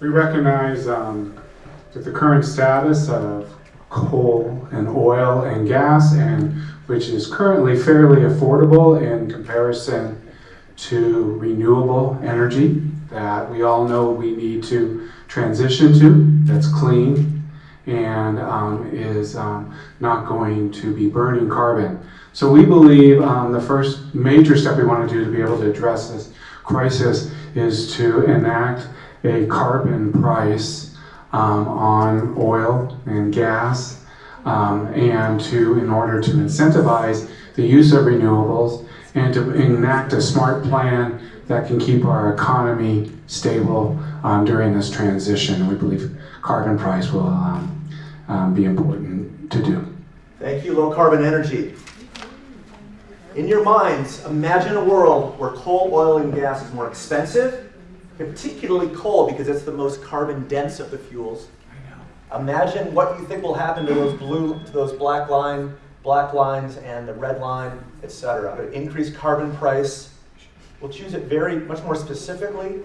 We recognize um, that the current status of coal and oil and gas, and which is currently fairly affordable in comparison to renewable energy that we all know we need to transition to, that's clean and um, is um, not going to be burning carbon. So we believe um, the first major step we want to do to be able to address this crisis is to enact a carbon price um, on oil and gas um, and to, in order to incentivize the use of renewables and to enact a smart plan that can keep our economy stable um, during this transition. We believe carbon price will um, um, be important to do. Thank you, low carbon energy. In your minds, imagine a world where coal, oil, and gas is more expensive, particularly coal because it's the most carbon dense of the fuels. Imagine what you think will happen to those blue, to those black line, black lines and the red line, etc. Increased carbon price. We'll choose it very much more specifically.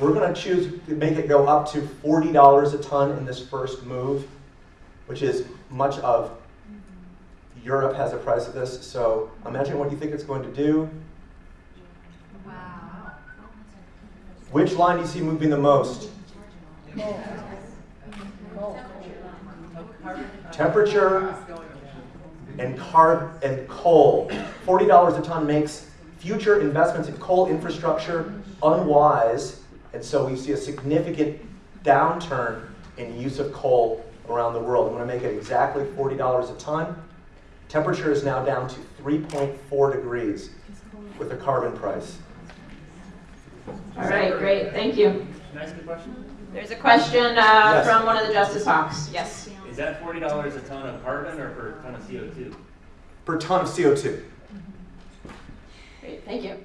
We're going to choose to make it go up to $40 a ton in this first move, which is much of Europe has a price of this. So imagine what you think it's going to do. Wow. Which line do you see moving the most? Temperature and carb and coal. $40 a ton makes future investments in coal infrastructure unwise, and so we see a significant downturn in use of coal around the world. I'm going to make it exactly $40 a ton. Temperature is now down to 3.4 degrees with a carbon price. All right, great, thank you. Can I ask a question? There's a question uh, Yes. from one of the Justice Hawks. Yes. Is that forty dollars a ton of carbon or per ton of CO two? Per ton of CO2. Great, thank you.